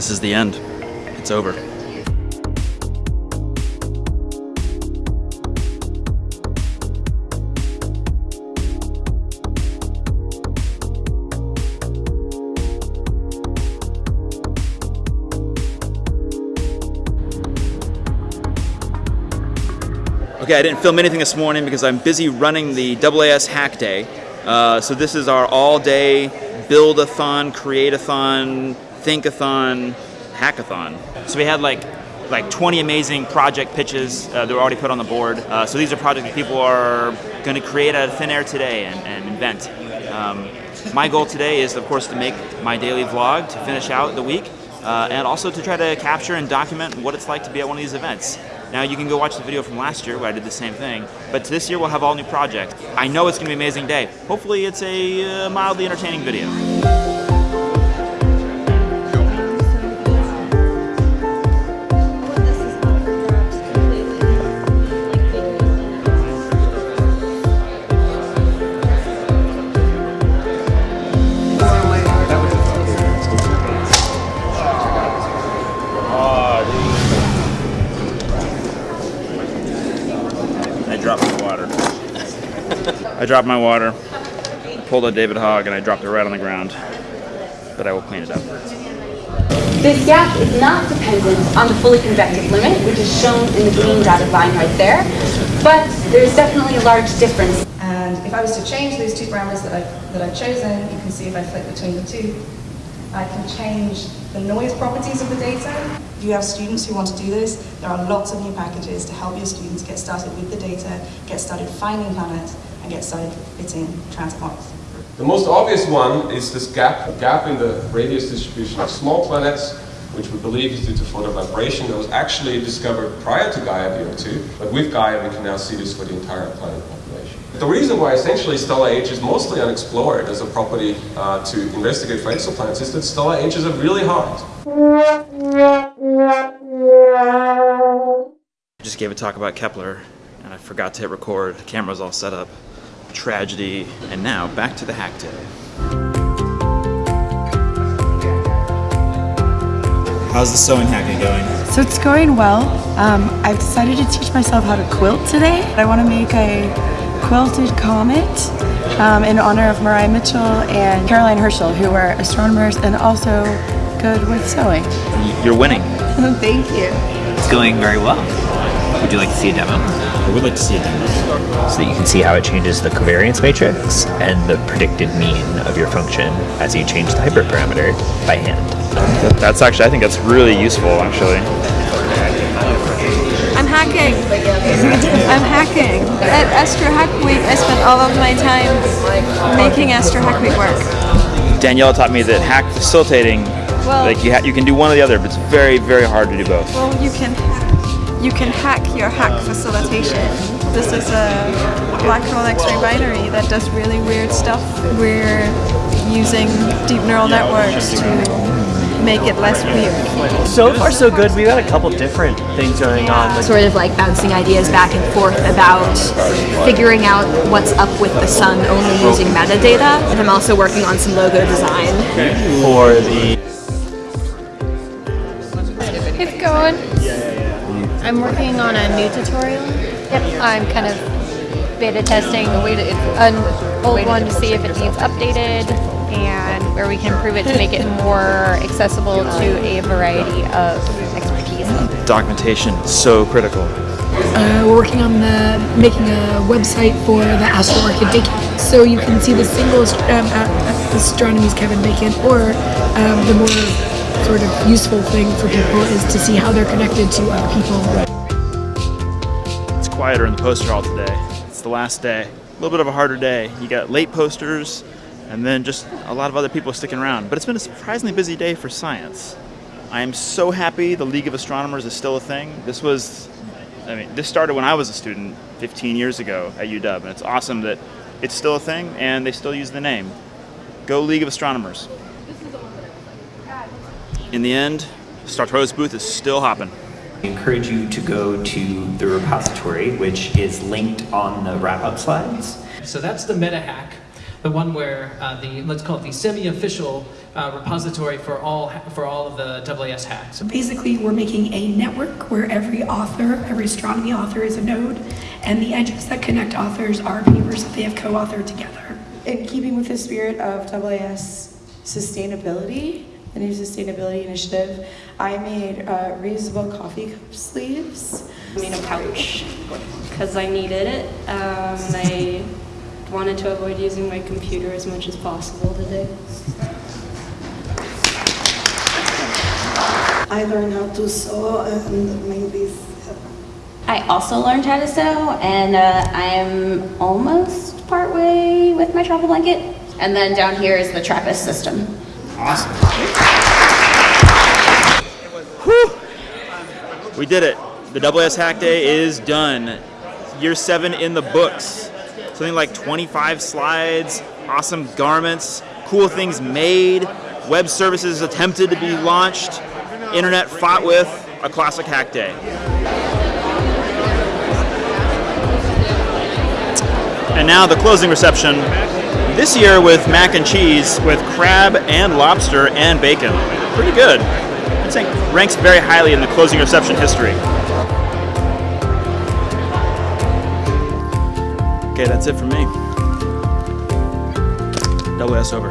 This is the end. It's over. Okay, I didn't film anything this morning because I'm busy running the AAS Hack Day. Uh, so this is our all-day build-a-thon, create-a-thon, think-a-thon, hackathon. So we had like like 20 amazing project pitches uh, that were already put on the board. Uh, so these are projects that people are going to create out of thin air today and, and invent. Um, my goal today is, of course, to make my daily vlog to finish out the week, uh, and also to try to capture and document what it's like to be at one of these events. Now you can go watch the video from last year where I did the same thing, but this year we'll have all new projects. I know it's going to be an amazing day. Hopefully it's a uh, mildly entertaining video. I dropped my water, pulled a David Hogg, and I dropped it right on the ground. But I will clean it up. This gap is not dependent on the fully convective limit, which is shown in the green dotted line right there, but there's definitely a large difference. And if I was to change those two parameters that I've, that I've chosen, you can see if I flip between the two, I can change the noise properties of the data. If you have students who want to do this, there are lots of new packages to help your students get started with the data, get started finding planets, and get started fitting transit models. The most obvious one is this gap, gap in the radius distribution of small planets, which we believe is due to photoevaporation that was actually discovered prior to Gaia DR2, but with Gaia we can now see this for the entire planet population. The reason why essentially stellar age is mostly unexplored as a property uh, to investigate for exoplanets is that stellar ages are really hard. I just gave a talk about Kepler, and I forgot to hit record. The camera's all set up. Tragedy. And now, back to the hack day. How's the sewing hacking going? So it's going well. Um, I've decided to teach myself how to quilt today. I want to make a quilted comet um, in honor of Maria Mitchell and Caroline Herschel, who are astronomers and also good with sewing. You're winning. Thank you. It's going very well. Would you like to see a demo? I would like to see a demo. So that you can see how it changes the covariance matrix and the predicted mean of your function as you change the hyperparameter by hand. That's actually, I think that's really useful, actually. I'm hacking. I'm hacking. Uh, At Astro Hack Week, I spent all of my time making Astro Hack Week work. Danielle taught me that hack facilitating, Well- like you, ha- you can do one or the other, but it's very, very hard to do both. Well, you can you can hack your hack facilitation. This is a black hole X-ray binary that does really weird stuff. We're using deep neural networks to make it less weird. So far, so good. We've got a couple different things going on. Like, sort of like bouncing ideas back and forth about figuring out what's up with the sun only using metadata. And I'm also working on some logo design. for the It's going. I'm working on a new tutorial. Yep, I'm kind of beta testing an old one to see if it needs updated and where we can improve it to make it more accessible to a variety of expertise. Documentation, so critical. Uh, we're working on the making a website for the Astro Orchid Bacon, so you can see the single ast- um, astronomy's Kevin Bacon, or um, the more sort of useful thing for people is to see how they're connected to other people. It's quieter in the poster hall today. It's the last day. A little bit of a harder day. You got late posters, and then just a lot of other people sticking around. But it's been a surprisingly busy day for science. I am so happy the League of Astronomers is still a thing. This was, I mean, this started when I was a student 15 years ago at UW, and it's awesome that it's still a thing and they still use the name. Go League of Astronomers. In the end, Starto's booth is still hopping. I encourage you to go to the repository, which is linked on the wrap-up slides. So that's the meta hack. the one where uh, the let's call it the semi-official uh, repository for all for all of the AAS hacks. So basically, we're making a network where every author, every astronomy author is a node, and the edges that connect authors are papers that they have co-authored together. In keeping with the spirit of AAS sustainability, the new sustainability initiative, I made uh, reusable coffee cup sleeves. I made a pouch because I needed it. Um, I wanted to avoid using my computer as much as possible today. I learned how to sew and make these. I also learned how to sew, and uh, I'm almost partway with my travel blanket. And then down here is the Trappist system. Awesome. Whew. We did it. The AAS Hack Day is done. Year seven in the books. Something like 25 slides, awesome garments, cool things made, web services attempted to be launched, internet fought with, a classic hack day. And now the closing reception. This year with mac and cheese with crab and lobster and bacon. Pretty good. Ranks very highly in the closing reception history. Okay, that's it for me. Double S over.